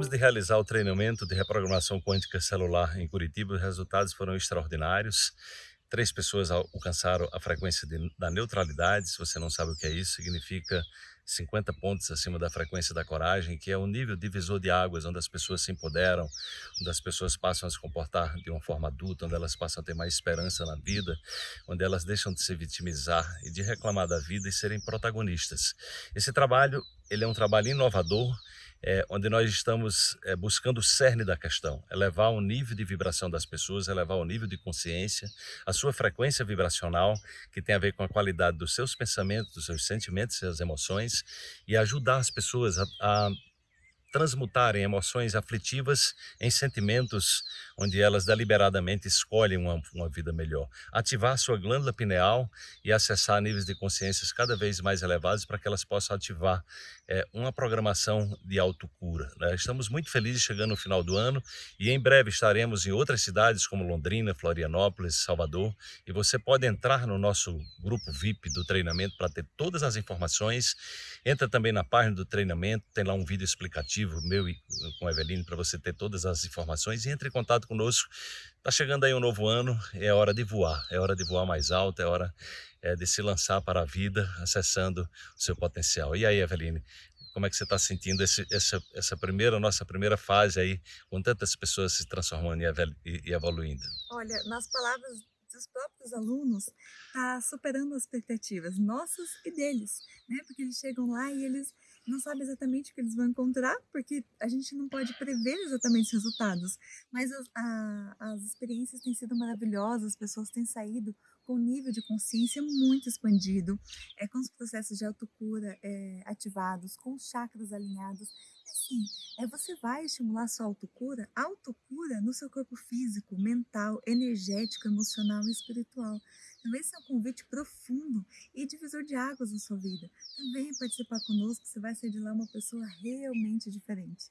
Acabamos de realizar o treinamento de reprogramação quântica celular em Curitiba. Os resultados foram extraordinários. Três pessoas alcançaram a frequência de, da neutralidade. Se você não sabe o que é isso, significa 50 pontos acima da frequência da coragem, que é o nível divisor de águas, onde as pessoas se empoderam, onde as pessoas passam a se comportar de uma forma adulta, onde elas passam a ter mais esperança na vida, onde elas deixam de se vitimizar e de reclamar da vida e serem protagonistas. Esse trabalho, ele é um trabalho inovador, é, onde nós estamos é, buscando o cerne da questão, elevar o nível de vibração das pessoas, elevar o nível de consciência, a sua frequência vibracional, que tem a ver com a qualidade dos seus pensamentos, dos seus sentimentos, suas emoções, e ajudar as pessoas a, a transmutarem emoções aflitivas em sentimentos onde elas deliberadamente escolhem uma, uma vida melhor. Ativar sua glândula pineal e acessar níveis de consciências cada vez mais elevados para que elas possam ativar é, uma programação de autocura. Né? Estamos muito felizes chegando no final do ano e em breve estaremos em outras cidades como Londrina, Florianópolis, Salvador e você pode entrar no nosso grupo VIP do treinamento para ter todas as informações. Entra também na página do treinamento, tem lá um vídeo explicativo meu e com a Eveline para você ter todas as informações e entre em contato conosco. Está chegando aí um novo ano, é hora de voar, é hora de voar mais alto, é hora é, de se lançar para a vida, acessando o seu potencial. E aí, Eveline, como é que você está sentindo esse, essa, essa primeira, nossa primeira fase aí, com tantas pessoas se transformando e evoluindo? Olha, nas palavras dos próprios alunos, está superando as expectativas nossas e deles, né? Porque eles chegam lá e eles não sabe exatamente o que eles vão encontrar, porque a gente não pode prever exatamente os resultados, mas as, a, as experiências têm sido maravilhosas, as pessoas têm saído com um nível de consciência muito expandido, é, com os processos de autocura é, ativados, com os chakras alinhados. Assim, é, você vai estimular sua autocura, autocura no seu corpo físico, mental, energético, emocional e espiritual. Então, esse é um convite profundo e divisor de águas na sua vida. Venha participar conosco, você vai sair de lá uma pessoa realmente diferente.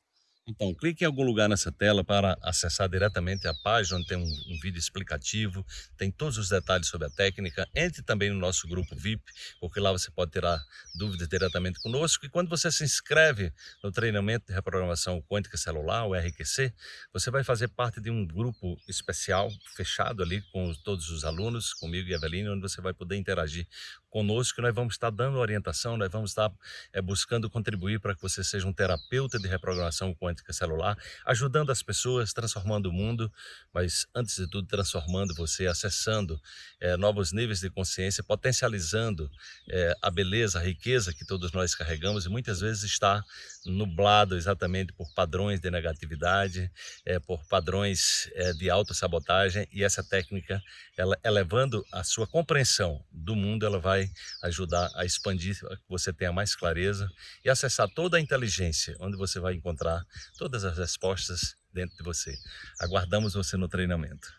Então, clique em algum lugar nessa tela para acessar diretamente a página, onde tem um, um, vídeo explicativo, tem todos os detalhes sobre a técnica. Entre também no nosso grupo VIP, porque lá você pode tirar dúvidas diretamente conosco. E quando você se inscreve no treinamento de reprogramação quântica celular, o RQC, você vai fazer parte de um grupo especial, fechado ali com todos os alunos, comigo e Eveline, onde você vai poder interagir conosco. Nós vamos estar dando orientação, nós vamos estar é, buscando contribuir para que você seja um terapeuta de reprogramação quântica celular, ajudando as pessoas, transformando o mundo, mas antes de tudo transformando você, acessando é, novos níveis de consciência, potencializando é, a beleza, a riqueza que todos nós carregamos e muitas vezes está nublado exatamente por padrões de negatividade, é, por padrões de autossabotagem e essa técnica, ela elevando a sua compreensão do mundo, ela vai ajudar a expandir, que você tenha mais clareza e acessar toda a inteligência, onde você vai encontrar todas as respostas dentro de você. Aguardamos você no treinamento.